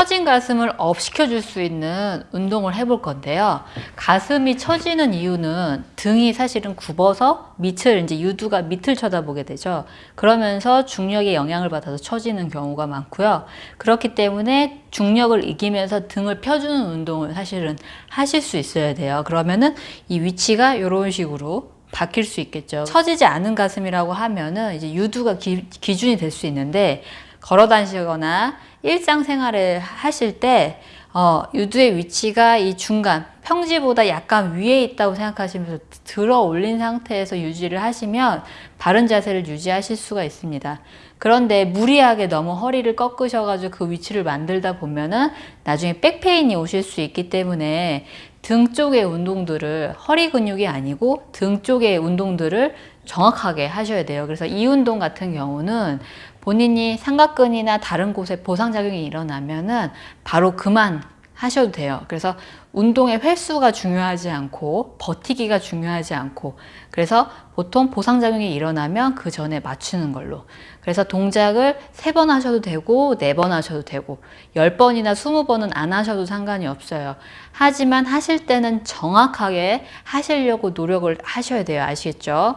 처진 가슴을 up 시켜줄 수 있는 운동을 해볼 건데요. 가슴이 처지는 이유는 등이 사실은 굽어서 밑을 이제 유두가 밑을 쳐다보게 되죠. 그러면서 중력의 영향을 받아서 처지는 경우가 많고요. 그렇기 때문에 중력을 이기면서 등을 펴주는 운동을 사실은 하실 수 있어야 돼요. 그러면은 이 위치가 이런 식으로 바뀔 수 있겠죠. 처지지 않은 가슴이라고 하면은 이제 유두가 기, 기준이 될 수 있는데 걸어 다니시거나 일상생활을 하실 때 어, 유두의 위치가 이 중간 평지보다 약간 위에 있다고 생각하시면서 들어 올린 상태에서 유지를 하시면 바른 자세를 유지하실 수가 있습니다. 그런데 무리하게 너무 허리를 꺾으셔가지고 그 위치를 만들다 보면은 나중에 백페인이 오실 수 있기 때문에 등 쪽의 운동들을 허리 근육이 아니고 등 쪽의 운동들을 정확하게 하셔야 돼요. 그래서 이 운동 같은 경우는 본인이 삼각근이나 다른 곳에 보상작용이 일어나면 은 바로 그만 하셔도 돼요. 그래서 운동의 횟수가 중요하지 않고 버티기가 중요하지 않고 그래서 보통 보상작용이 일어나면 그 전에 맞추는 걸로 그래서 동작을 세 번 하셔도 되고 네 번 하셔도 되고 열 번이나 스무 번은 안 하셔도 상관이 없어요. 하지만 하실 때는 정확하게 하시려고 노력을 하셔야 돼요. 아시겠죠?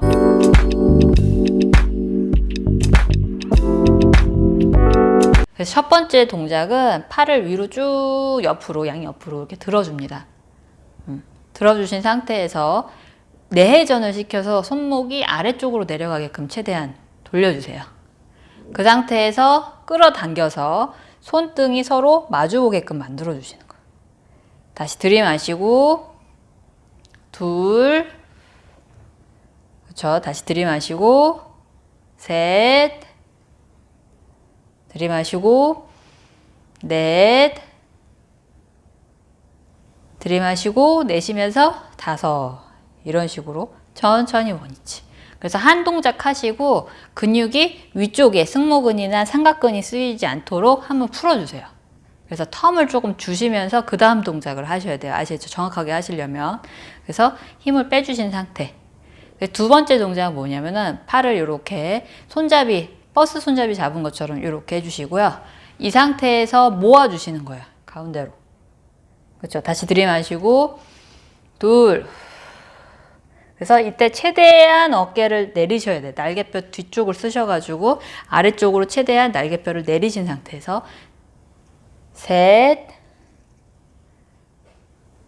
그래서 첫 번째 동작은 팔을 위로 쭉 옆으로 양옆으로 이렇게 들어줍니다. 음, 들어주신 상태에서 내회전을 시켜서 손목이 아래쪽으로 내려가게끔 최대한 돌려주세요. 그 상태에서 끌어당겨서 손등이 서로 마주보게끔 만들어 주시는 거예요. 다시 들이마시고 둘 그렇죠. 다시 들이마시고 셋 들이마시고 넷. 들이마시고 내쉬면서 다섯. 이런 식으로 천천히 원위치. 그래서 한 동작 하시고 근육이 위쪽에 승모근이나 삼각근이 쓰이지 않도록 한번 풀어주세요. 그래서 텀을 조금 주시면서 그 다음 동작을 하셔야 돼요. 아시죠? 정확하게 하시려면. 그래서 힘을 빼주신 상태. 두 번째 동작은 뭐냐면은 팔을 이렇게 손잡이 버스 손잡이 잡은 것처럼 이렇게 해주시고요. 이 상태에서 모아주시는 거예요. 가운데로. 그렇죠. 다시 들이마시고 둘 그래서 이때 최대한 어깨를 내리셔야 돼요. 날개뼈 뒤쪽을 쓰셔가지고 아래쪽으로 최대한 날개뼈를 내리신 상태에서 셋,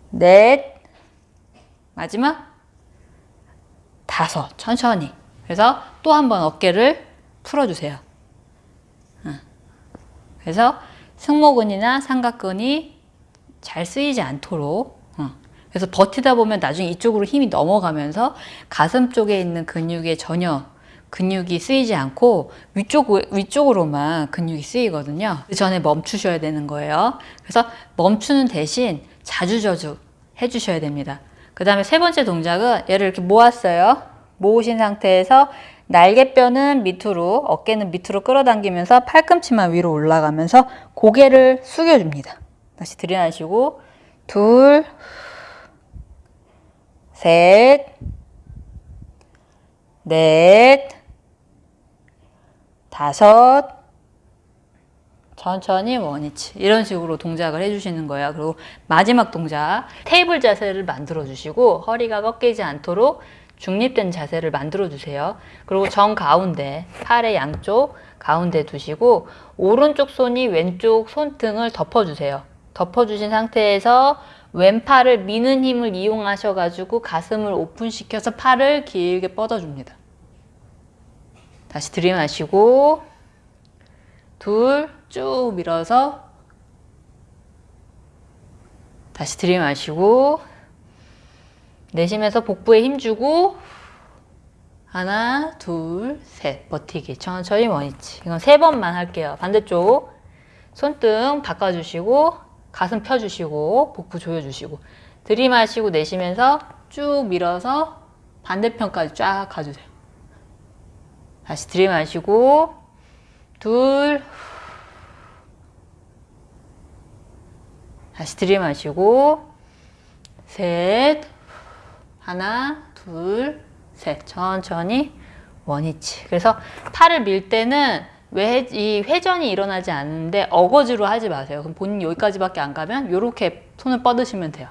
넷, 마지막 다섯, 천천히. 그래서 또 한 번 어깨를 풀어주세요. 그래서 승모근이나 삼각근이 잘 쓰이지 않도록 그래서 버티다 보면 나중에 이쪽으로 힘이 넘어가면서 가슴 쪽에 있는 근육에 전혀 근육이 쓰이지 않고 위쪽, 위쪽으로만 근육이 쓰이거든요. 그 전에 멈추셔야 되는 거예요. 그래서 멈추는 대신 자주자주 해주셔야 됩니다. 그 다음에 세 번째 동작은 얘를 이렇게 모았어요. 모으신 상태에서 날개뼈는 밑으로, 어깨는 밑으로 끌어당기면서 팔꿈치만 위로 올라가면서 고개를 숙여줍니다. 다시 들이마시고 둘, 셋, 넷, 다섯, 천천히 원위치 이런 식으로 동작을 해주시는 거예요. 그리고 마지막 동작 테이블 자세를 만들어 주시고 허리가 꺾이지 않도록 중립된 자세를 만들어 주세요. 그리고 정 가운데 팔의 양쪽 가운데 두시고 오른쪽 손이 왼쪽 손등을 덮어주세요. 덮어주신 상태에서 왼팔을 미는 힘을 이용하셔 가지고 가슴을 오픈시켜서 팔을 길게 뻗어줍니다. 다시 들이마시고 둘 쭉 밀어서 다시 들이마시고 내쉬면서 복부에 힘주고 하나, 둘, 셋. 버티기. 천천히 원위치. 이건 세 번만 할게요. 반대쪽 손등 바꿔주시고 가슴 펴주시고 복부 조여주시고 들이마시고 내쉬면서 쭉 밀어서 반대편까지 쫙 가주세요. 다시 들이마시고 둘 다시 들이마시고 셋 하나, 둘, 셋. 천천히 원위치. 그래서 팔을 밀 때는 왜 이 회전이 일어나지 않는데 어거지로 하지 마세요. 그럼 본인 여기까지밖에 안 가면 이렇게 손을 뻗으시면 돼요.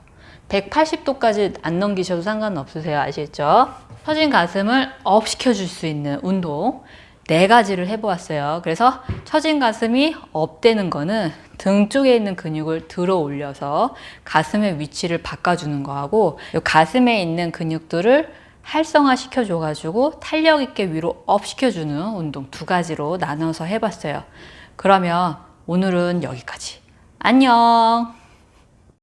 180도까지 안 넘기셔도 상관없으세요. 아시겠죠? 처진 가슴을 up 시켜줄 수 있는 운동 네 가지를 해보았어요. 그래서 처진 가슴이 up되는 거는 등 쪽에 있는 근육을 들어 올려서 가슴의 위치를 바꿔주는 거하고 이 가슴에 있는 근육들을 활성화 시켜줘가지고 탄력 있게 위로 up 시켜주는 운동 두 가지로 나눠서 해봤어요. 그러면 오늘은 여기까지. 안녕!